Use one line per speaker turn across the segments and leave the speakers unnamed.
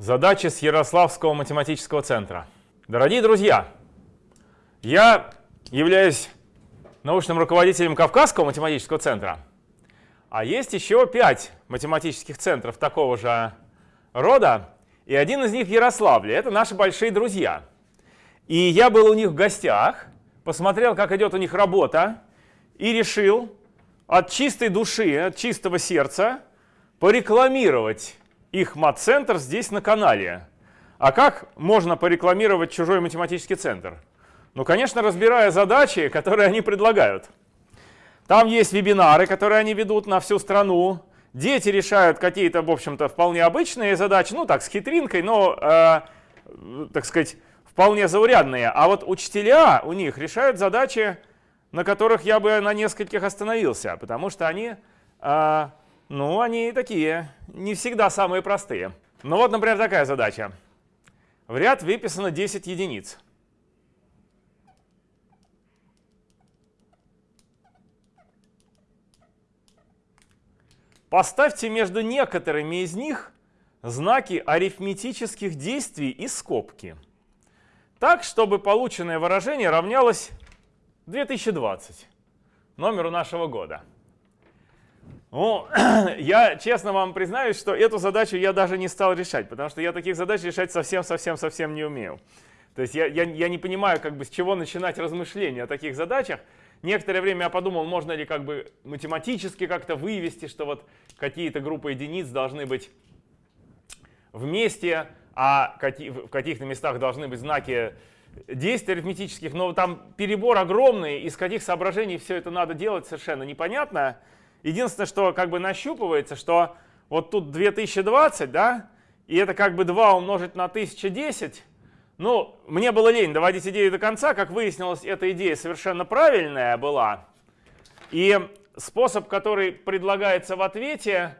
Задачи с Ярославского математического центра. Дорогие друзья, я являюсь научным руководителем Кавказского математического центра, а есть еще пять математических центров такого же рода, и один из них в Ярославле. Это наши большие друзья. И я был у них в гостях, посмотрел, как идет у них работа, и решил от чистой души, от чистого сердца порекламировать их мат-центр здесь на канале. А как можно порекламировать чужой математический центр? Ну, конечно, разбирая задачи, которые они предлагают. Там есть вебинары, которые они ведут на всю страну. Дети решают какие-то, в общем-то, вполне обычные задачи, ну так, с хитринкой, но, э, так сказать, вполне заурядные. А вот учителя у них решают задачи, на которых я бы на нескольких остановился, потому что они э, ну, они такие, не всегда самые простые. Ну вот, например, такая задача. В ряд выписано 10 единиц. Поставьте между некоторыми из них знаки арифметических действий и скобки. Так, чтобы полученное выражение равнялось 2020, номеру нашего года. Ну, я честно вам признаюсь, что эту задачу я даже не стал решать, потому что я таких задач решать совсем-совсем-совсем не умею. То есть я, я, я не понимаю, как бы, с чего начинать размышления о таких задачах. Некоторое время я подумал, можно ли как бы математически как-то вывести, что вот какие-то группы единиц должны быть вместе, а в каких-то местах должны быть знаки действий арифметических, но там перебор огромный, из каких соображений все это надо делать, совершенно непонятно. Единственное, что как бы нащупывается, что вот тут 2020, да, и это как бы 2 умножить на 1010. Ну, мне было лень доводить идею до конца. Как выяснилось, эта идея совершенно правильная была. И способ, который предлагается в ответе,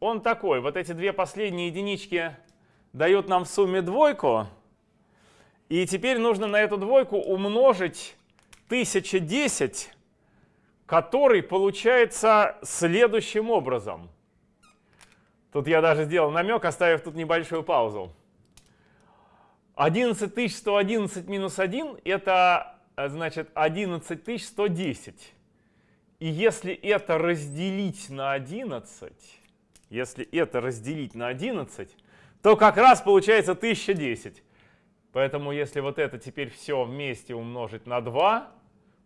он такой. Вот эти две последние единички дают нам в сумме двойку. И теперь нужно на эту двойку умножить 1010 который получается следующим образом. Тут я даже сделал намек, оставив тут небольшую паузу. 11111 минус 1 это значит 11110. И если это разделить на 11, если это разделить на 11, то как раз получается 1010. Поэтому если вот это теперь все вместе умножить на 2,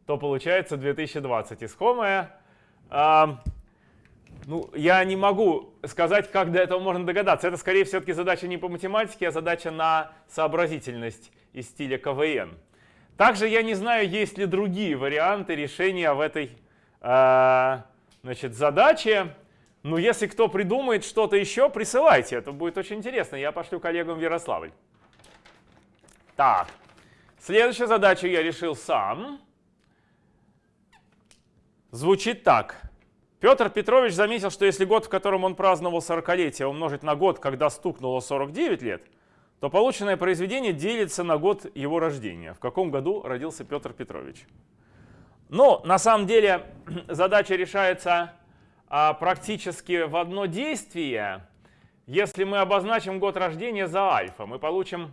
то получается 2020 искомое. А, ну, я не могу сказать, как до этого можно догадаться. Это, скорее, все-таки задача не по математике, а задача на сообразительность из стиля КВН. Также я не знаю, есть ли другие варианты решения в этой э, значит, задаче. Но если кто придумает что-то еще, присылайте. Это будет очень интересно. Я пошлю коллегам в Ярославль. Так, следующую задачу я решил сам звучит так. Петр Петрович заметил, что если год, в котором он праздновал 40-летие, умножить на год, когда стукнуло 49 лет, то полученное произведение делится на год его рождения. В каком году родился Петр Петрович? Но на самом деле задача решается а, практически в одно действие. Если мы обозначим год рождения за альфа, мы получим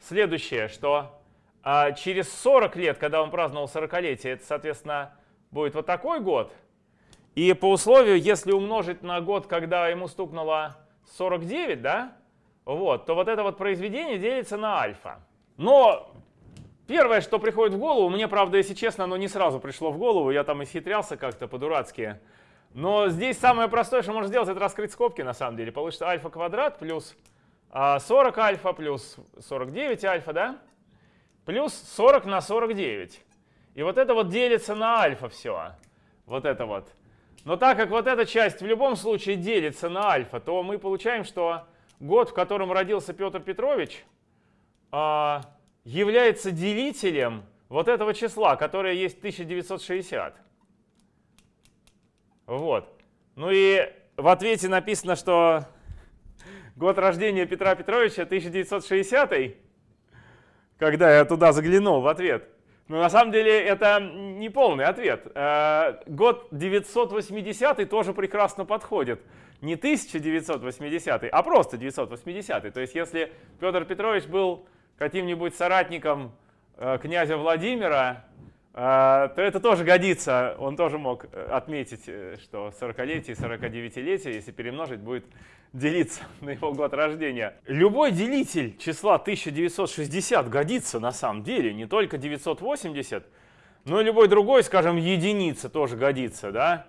следующее, что а, через 40 лет, когда он праздновал 40-летие, это, соответственно, будет вот такой год. И по условию, если умножить на год, когда ему стукнуло 49, да, вот, то вот это вот произведение делится на альфа. Но первое, что приходит в голову, мне, правда, если честно, оно не сразу пришло в голову, я там исхитрялся как-то по-дурацки. Но здесь самое простое, что можно сделать, это раскрыть скобки на самом деле. Получится альфа квадрат плюс 40 а, альфа плюс 49 альфа, да? Плюс 40 на 49. И вот это вот делится на альфа все. Вот это вот. Но так как вот эта часть в любом случае делится на альфа, то мы получаем, что год, в котором родился Петр Петрович, а, является делителем вот этого числа, которое есть 1960. Вот. Ну и в ответе написано, что год рождения Петра Петровича 1960, когда я туда заглянул в ответ. Но на самом деле это не полный ответ. Э, год 980 тоже прекрасно подходит. Не 1980, а просто 980. То есть если Петр Петрович был каким-нибудь соратником э, князя Владимира, то это тоже годится. Он тоже мог отметить, что 40-летие и 49-летие, если перемножить, будет делиться на его год рождения. Любой делитель числа 1960 годится на самом деле, не только 980, но и любой другой, скажем, единица тоже годится, да?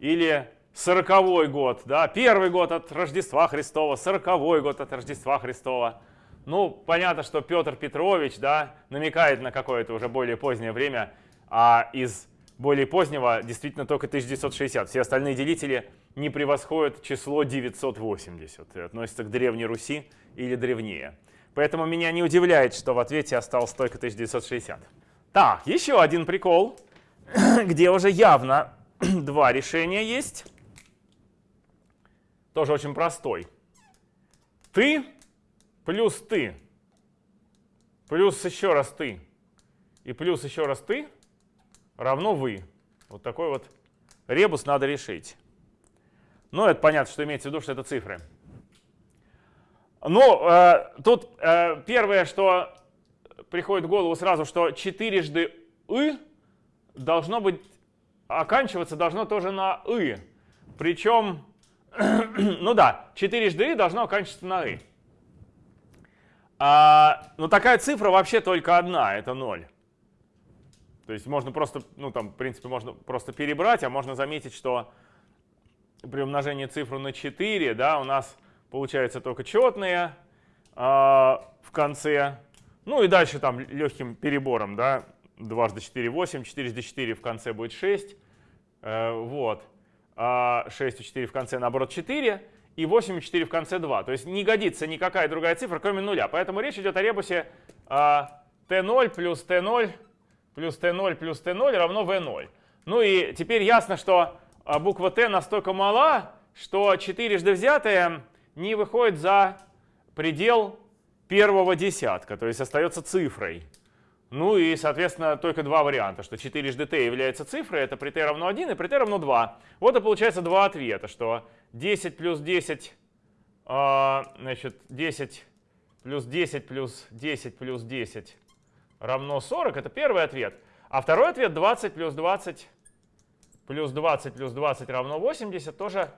Или 40 год, да, первый год от Рождества Христова, 40 год от Рождества Христова. Ну, понятно, что Петр Петрович, да, намекает на какое-то уже более позднее время, а из более позднего действительно только 1960. Все остальные делители не превосходит число 980 и относится к Древней Руси или древнее. Поэтому меня не удивляет, что в ответе осталось только 1960. Так, еще один прикол, где уже явно два решения есть. Тоже очень простой. Ты плюс ты плюс еще раз ты и плюс еще раз ты равно вы. Вот такой вот ребус надо решить. Ну, это понятно, что имеется в виду, что это цифры. Ну, э, тут э, первое, что приходит в голову сразу, что четырежды «ы» должно быть, оканчиваться должно тоже на «ы». Причем, ну да, четырежды «и» должно оканчиваться на «ы». А, но такая цифра вообще только одна, это 0. То есть можно просто, ну там, в принципе, можно просто перебрать, а можно заметить, что при умножении цифру на 4, да, у нас получается только четные э, в конце. Ну и дальше там легким перебором, да, дважды 4, 8, 4 4 в конце будет 6. Э, вот. А 6 и 4 в конце, наоборот, 4. И 8 и 4 в конце 2. То есть не годится никакая другая цифра, кроме нуля. Поэтому речь идет о ребусе э, t0 плюс t0 плюс t0 плюс t0 равно v0. Ну и теперь ясно, что а буква Т настолько мала, что четырежды взятая не выходит за предел первого десятка, то есть остается цифрой. Ну и, соответственно, только два варианта, что четырежды t является цифрой, это при t равно 1 и при t равно 2. Вот и получается два ответа, что 10 плюс 10, а, значит, 10 плюс 10 плюс 10 плюс 10 равно 40, это первый ответ. А второй ответ 20 плюс 20 плюс 20 плюс 20 равно 80 тоже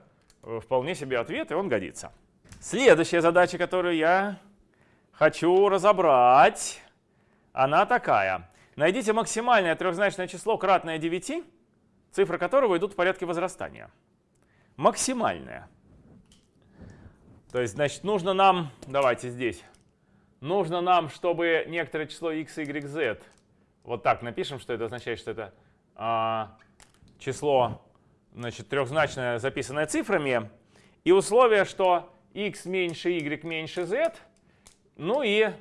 э, вполне себе ответ, и он годится. Следующая задача, которую я хочу разобрать, она такая. Найдите максимальное трехзначное число, кратное 9, цифры которого идут в порядке возрастания. Максимальное. То есть, значит, нужно нам, давайте здесь, нужно нам, чтобы некоторое число x, y, z, вот так напишем, что это означает, что это а, число значит, трехзначное, записанное цифрами, и условие, что x меньше y меньше z, ну и,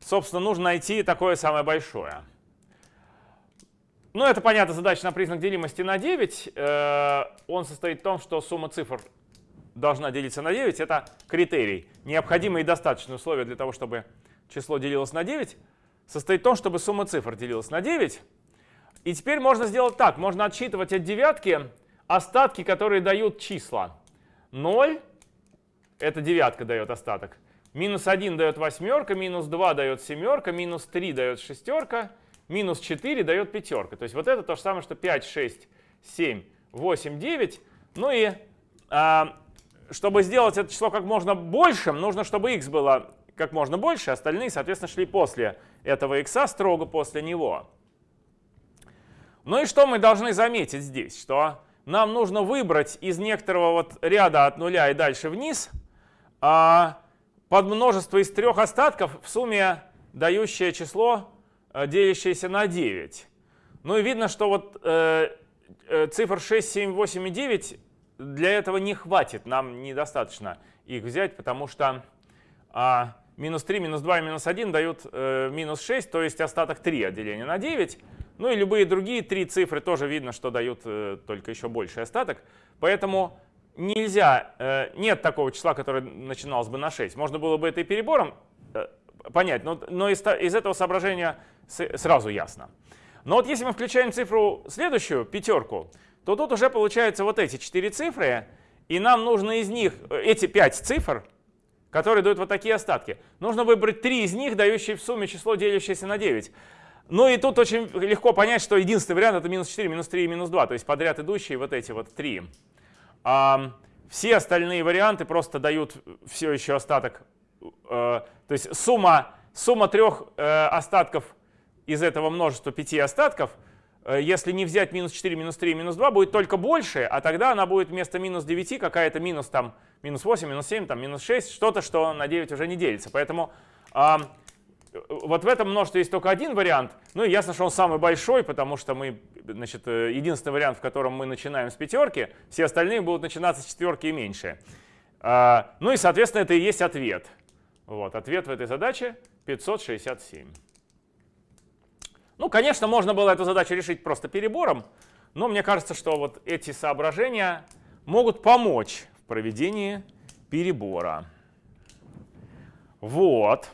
собственно, нужно найти такое самое большое. Ну, это, понятно, задача на признак делимости на 9. Э, он состоит в том, что сумма цифр должна делиться на 9. Это критерий. Необходимое и достаточное условие для того, чтобы число делилось на 9, состоит в том, чтобы сумма цифр делилась на 9. И теперь можно сделать так. Можно отсчитывать от девятки остатки, которые дают числа. 0 — это девятка дает остаток. Минус 1 дает восьмерка, минус 2 дает семерка, минус 3 дает шестерка, минус 4 дает пятерка. То есть вот это то же самое, что 5, 6, 7, 8, 9. Ну и а, чтобы сделать это число как можно большим, нужно, чтобы x было как можно больше, остальные, соответственно, шли после этого x, строго после него. Ну и что мы должны заметить здесь? Что нам нужно выбрать из некоторого вот ряда от нуля и дальше вниз а, подмножество из трех остатков в сумме дающее число, а, делящееся на 9. Ну и видно, что вот э, э, цифр 6, 7, 8 и 9 для этого не хватит. Нам недостаточно их взять, потому что а, минус 3, минус 2 и минус 1 дают э, минус 6, то есть остаток 3 от деления на 9. Ну и любые другие три цифры тоже видно, что дают э, только еще больший остаток. Поэтому нельзя, э, нет такого числа, которое начиналось бы на 6. Можно было бы это и перебором э, понять, но, но из, из этого соображения с, сразу ясно. Но вот если мы включаем цифру следующую, пятерку, то тут уже получаются вот эти четыре цифры, и нам нужно из них, э, эти пять цифр, которые дают вот такие остатки, нужно выбрать три из них, дающие в сумме число, делящееся на 9. Ну и тут очень легко понять, что единственный вариант это минус 4, минус 3 и минус 2, то есть подряд идущие вот эти вот три. А, все остальные варианты просто дают все еще остаток, э, то есть сумма, сумма трех э, остатков из этого множества пяти остатков, если не взять минус 4, минус 3, минус 2, будет только больше, а тогда она будет вместо минус 9 какая-то минус там, минус 8, минус 7, там, минус 6, что-то, что на 9 уже не делится. Поэтому э, вот в этом множестве есть только один вариант. Ну и ясно, что он самый большой, потому что мы, значит, э, единственный вариант, в котором мы начинаем с пятерки, все остальные будут начинаться с четверки и меньше. Э, ну и, соответственно, это и есть ответ. Вот, ответ в этой задаче 567. Ну, конечно, можно было эту задачу решить просто перебором, но мне кажется, что вот эти соображения могут помочь в проведении перебора. Вот.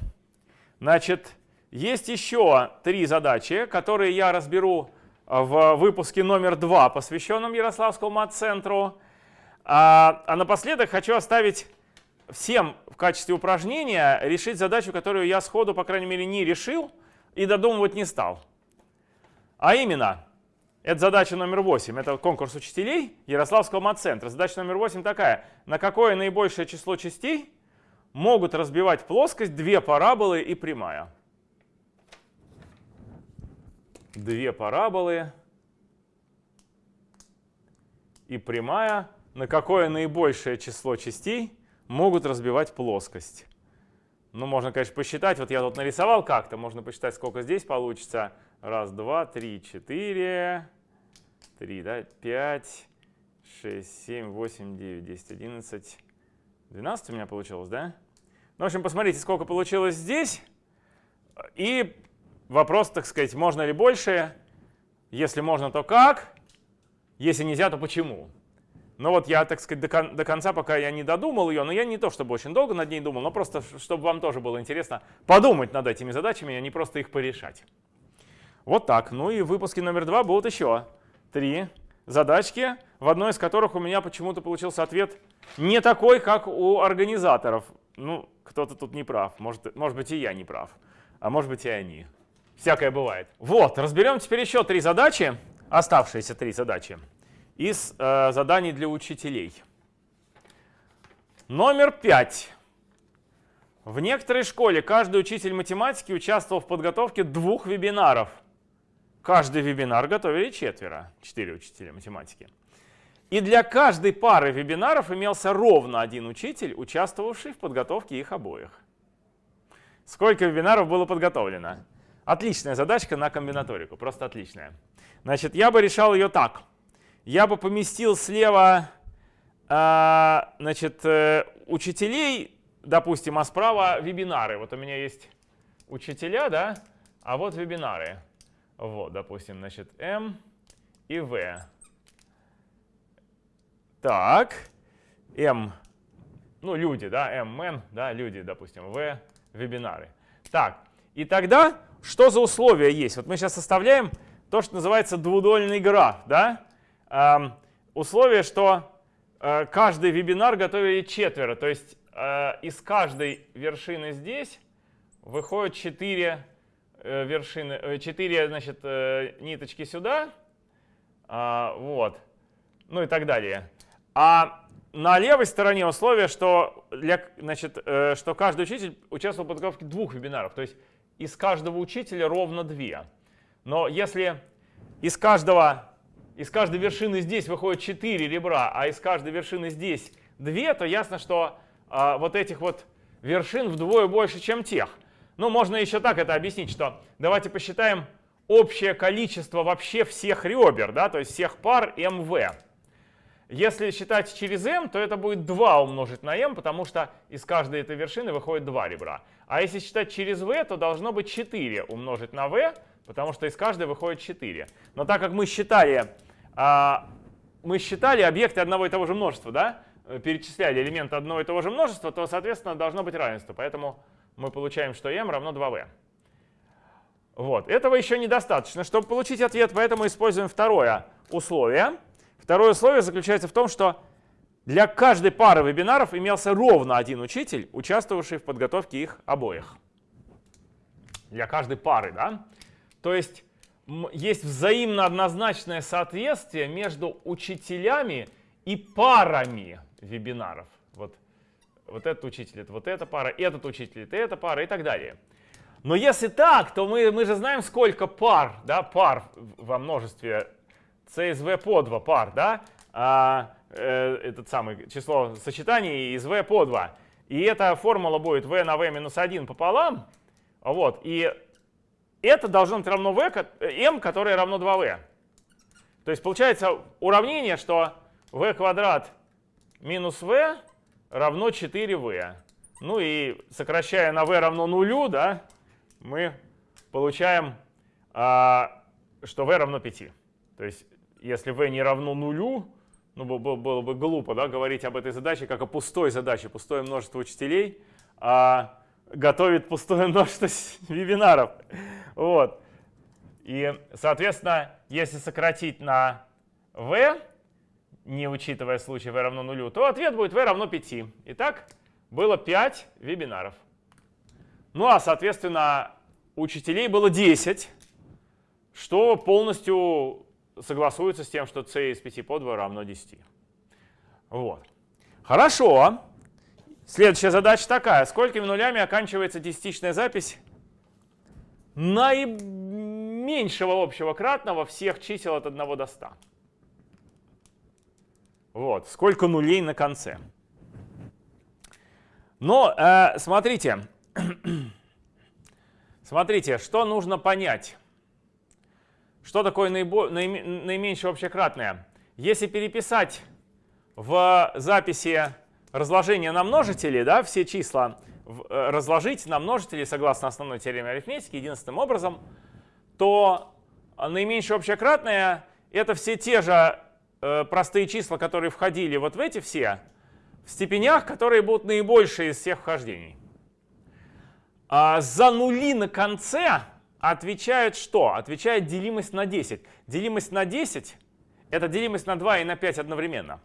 Значит, есть еще три задачи, которые я разберу в выпуске номер два, посвященном Ярославскому мат-центру. А, а напоследок хочу оставить всем в качестве упражнения решить задачу, которую я сходу, по крайней мере, не решил и додумывать не стал. А именно, это задача номер 8, это конкурс учителей Ярославского мат-центра. Задача номер 8 такая. На какое наибольшее число частей могут разбивать плоскость две параболы и прямая? Две параболы и прямая. На какое наибольшее число частей могут разбивать плоскость? Ну, можно, конечно, посчитать. Вот я тут нарисовал как-то. Можно посчитать, сколько здесь получится. Раз, два, три, четыре, три, да, пять, шесть, семь, восемь, девять, десять, одиннадцать, двенадцать у меня получилось, да? Ну, в общем, посмотрите, сколько получилось здесь. И вопрос, так сказать, можно ли больше? Если можно, то как? Если нельзя, то почему? Ну вот я, так сказать, до, кон до конца пока я не додумал ее, но я не то чтобы очень долго над ней думал, но просто чтобы вам тоже было интересно подумать над этими задачами, а не просто их порешать. Вот так. Ну и в выпуске номер два будут еще три задачки, в одной из которых у меня почему-то получился ответ не такой, как у организаторов. Ну, кто-то тут не прав. Может, может быть, и я не прав. А может быть, и они. Всякое бывает. Вот, разберем теперь еще три задачи, оставшиеся три задачи, из э, заданий для учителей. Номер пять. В некоторой школе каждый учитель математики участвовал в подготовке двух вебинаров – Каждый вебинар готовили четверо, четыре учителя математики. И для каждой пары вебинаров имелся ровно один учитель, участвовавший в подготовке их обоих. Сколько вебинаров было подготовлено? Отличная задачка на комбинаторику, просто отличная. Значит, я бы решал ее так. Я бы поместил слева э, значит, э, учителей, допустим, а справа вебинары. Вот у меня есть учителя, да, а вот вебинары. Вот, допустим, значит, M и V. Так, M, ну, люди, да, M, N, да, люди, допустим, V, вебинары. Так, и тогда что за условия есть? Вот мы сейчас составляем то, что называется двудольный граф, да? Эм, условие, что э, каждый вебинар готовили четверо, то есть э, из каждой вершины здесь 4 Э, вершины, 4 э, значит, э, ниточки сюда, а, вот, ну и так далее. А на левой стороне условие, что, для, значит, что каждый учитель участвовал в подготовке двух вебинаров, то есть из каждого учителя ровно две. Но если из каждого из каждой вершины здесь выходит 4 ребра, а из каждой вершины здесь 2, то ясно, что а, вот этих вот вершин вдвое больше, чем тех. Ну, можно еще так это объяснить, что давайте посчитаем общее количество вообще всех ребер, да, то есть всех пар МВ. Если считать через m, то это будет 2 умножить на m, потому что из каждой этой вершины выходит 2 ребра. А если считать через v, то должно быть 4 умножить на v, потому что из каждой выходит 4. Но так как мы считали, а, мы считали объекты одного и того же множества, да, перечисляли элементы одного и того же множества, то, соответственно, должно быть равенство. Поэтому мы получаем, что m равно 2v. Вот. Этого еще недостаточно, чтобы получить ответ, поэтому используем второе условие. Второе условие заключается в том, что для каждой пары вебинаров имелся ровно один учитель, участвовавший в подготовке их обоих. Для каждой пары, да? То есть есть взаимно однозначное соответствие между учителями и парами вебинаров. Вот, вот этот учитель, это вот эта пара, этот учитель, это эта пара и так далее. Но если так, то мы, мы же знаем, сколько пар, да, пар во множестве CSV по 2 пар, да, а, э, этот самый число сочетаний из V по 2. И эта формула будет V на V минус 1 пополам, вот, и это должно быть равно v, m, которое равно 2v. То есть получается уравнение, что v квадрат минус v равно 4v. Ну и сокращая на v равно нулю, да, мы получаем, а, что v равно 5. То есть если v не равно нулю, ну, было, бы глупо да, говорить об этой задаче как о пустой задаче, пустое множество учителей. А готовит пустое множество вебинаров. Вот. И, соответственно, если сократить на v, не учитывая случай v равно нулю, то ответ будет v равно 5. Итак, было 5 вебинаров. Ну а, соответственно, учителей было 10, что полностью согласуется с тем, что c из 5 по 2 равно 10. Вот. Хорошо. Следующая задача такая. Сколькими нулями оканчивается десятичная запись наименьшего общего кратного всех чисел от 1 до 100? Вот. Сколько нулей на конце? Но э, смотрите, смотрите, что нужно понять. Что такое наибо, наименьшее общекратное? Если переписать в записи разложение на множители, да, все числа э, разложить на множители согласно основной теореме арифметики единственным образом, то наименьшее общекратное — это все те же простые числа, которые входили вот в эти все, в степенях, которые будут наибольшие из всех вхождений. А за нули на конце отвечает что? Отвечает делимость на 10. Делимость на 10 — это делимость на 2 и на 5 одновременно.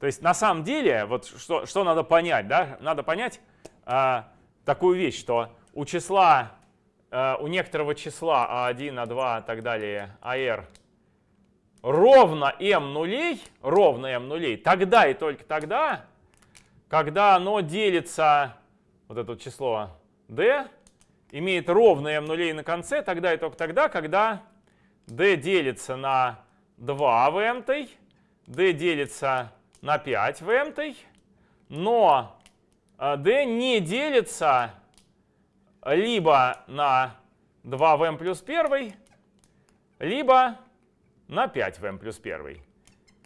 То есть на самом деле, вот что, что надо понять, да? Надо понять а, такую вещь, что у числа, а, у некоторого числа А1, А2 и так далее, АР ровно m нулей, ровно m нулей, тогда и только тогда, когда оно делится, вот это число d, имеет ровно m нулей на конце, тогда и только тогда, когда d делится на 2 в m, d делится на 5 в m, но d э, не делится либо на 2 в m плюс 1, либо на 5 в m плюс 1.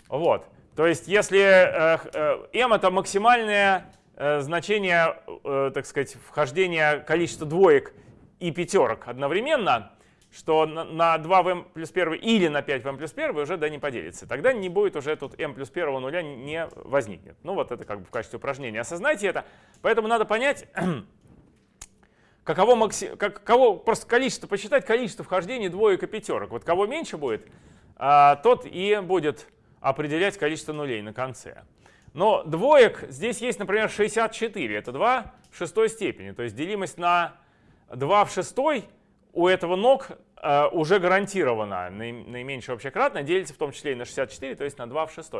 Вот. То есть если э, э, m это максимальное значение, так сказать, вхождения количества двоек и пятерок одновременно, что на 2 в m плюс 1 или на 5 в m плюс 1 уже да не поделится. Тогда не будет уже тут m плюс 1 нуля не возникнет. Ну вот это как бы в качестве упражнения. Осознайте это. Поэтому надо понять, каково, макси... каково просто количество, посчитать количество вхождений двоек и пятерок. Вот кого меньше будет, тот и будет определять количество нулей на конце. Но двоек здесь есть, например, 64. Это 2 в шестой степени. То есть делимость на 2 в шестой у этого ног э, уже гарантированно наименьшее общекратное делится в том числе и на 64, то есть на 2 в 6.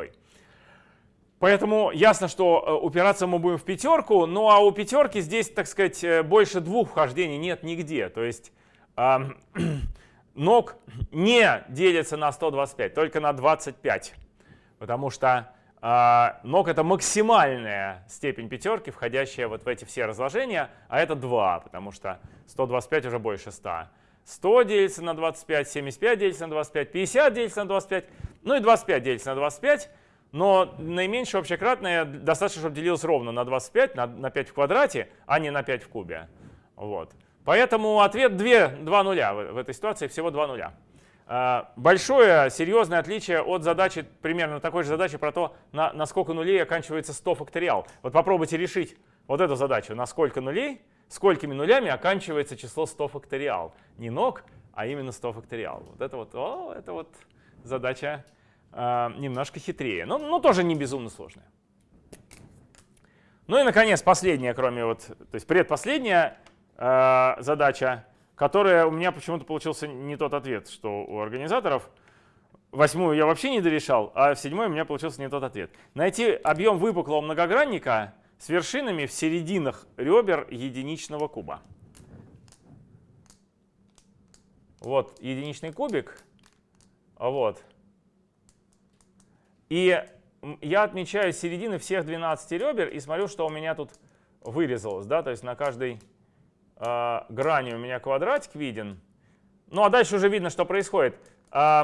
Поэтому ясно, что э, упираться мы будем в пятерку, ну а у пятерки здесь, так сказать, э, больше двух вхождений нет нигде. То есть ног не делится на 125, только на 25. Потому что э, ног это максимальная степень пятерки, входящая вот в эти все разложения, а это 2, потому что 125 уже больше 100. 100 делится на 25, 75 делится на 25, 50 делится на 25, ну и 25 делится на 25. Но наименьшее общекратное достаточно, чтобы делилось ровно на 25, на, на 5 в квадрате, а не на 5 в кубе. Вот. Поэтому ответ 2, 2 нуля в, этой ситуации, всего 2 нуля. А, большое, серьезное отличие от задачи, примерно такой же задачи про то, на, на сколько нулей оканчивается 100 факториал. Вот попробуйте решить вот эту задачу, на сколько нулей сколькими нулями оканчивается число 100 факториал. Не ног, а именно 100 факториал. Вот это вот, о, это вот задача э, немножко хитрее, но, но тоже не безумно сложная. Ну и, наконец, последняя, кроме вот, то есть предпоследняя э, задача, которая у меня почему-то получился не тот ответ, что у организаторов. Восьмую я вообще не дорешал, а в седьмой у меня получился не тот ответ. Найти объем выпуклого многогранника с вершинами в серединах ребер единичного куба. Вот единичный кубик. Вот. И я отмечаю середины всех 12 ребер и смотрю, что у меня тут вырезалось. Да? То есть на каждой э, грани у меня квадратик виден. Ну а дальше уже видно, что происходит. Э,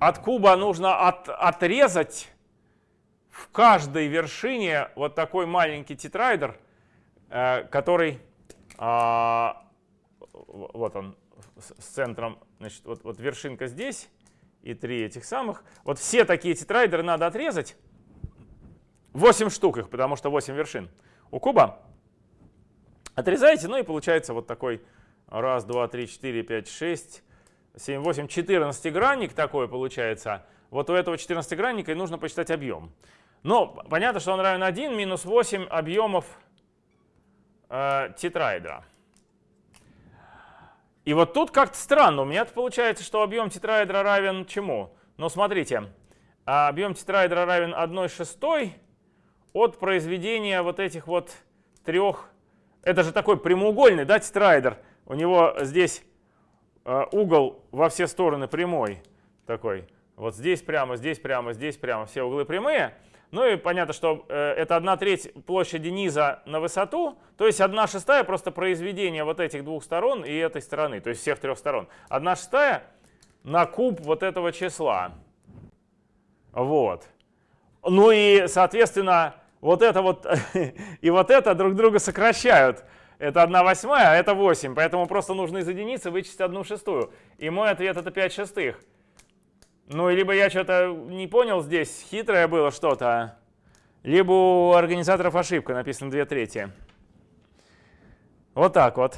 от куба нужно от, отрезать в каждой вершине вот такой маленький тетраэдр, э, который, э, вот он, с, центром, значит, вот, вот вершинка здесь, и три этих самых. Вот все такие тетраэдры надо отрезать. 8 штук их, потому что 8 вершин у куба. Отрезаете, ну и получается вот такой раз, два, три, четыре, пять, шесть, семь, восемь, 14-гранник такой получается. Вот у этого 14-гранника и нужно посчитать объем. Но понятно, что он равен 1 минус 8 объемов э, тетраэдра. И вот тут как-то странно. У меня получается, что объем тетраэдра равен чему? Ну, смотрите, а объем тетраэдра равен 1 шестой от произведения вот этих вот трех. Это же такой прямоугольный, да, тетраэдр. У него здесь э, угол во все стороны прямой такой. Вот здесь прямо, здесь прямо, здесь прямо, все углы прямые. Ну и понятно, что э, это 1 треть площади низа на высоту, то есть 1 шестая просто произведение вот этих двух сторон и этой стороны, то есть всех трех сторон. 1 шестая на куб вот этого числа. Вот. Ну и, соответственно, вот это вот и вот это друг друга сокращают. Это 1 восьмая, а это 8, поэтому просто нужно из единицы вычесть 1 шестую. И мой ответ это 5 шестых. Ну, либо я что-то не понял здесь, хитрое было что-то, либо у организаторов ошибка, написано 2 трети. Вот так вот.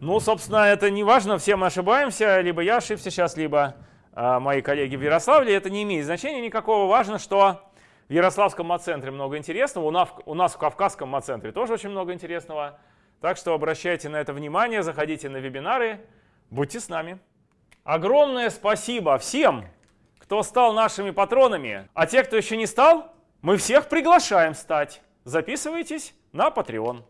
Ну, собственно, это не важно, все мы ошибаемся, либо я ошибся сейчас, либо э, мои коллеги в Ярославле, это не имеет значения никакого. Важно, что в Ярославском мацентре много интересного, у нас, в Кавказском мацентре тоже очень много интересного. Так что обращайте на это внимание, заходите на вебинары, будьте с нами. Огромное спасибо всем, кто стал нашими патронами. А те, кто еще не стал, мы всех приглашаем стать. Записывайтесь на Patreon.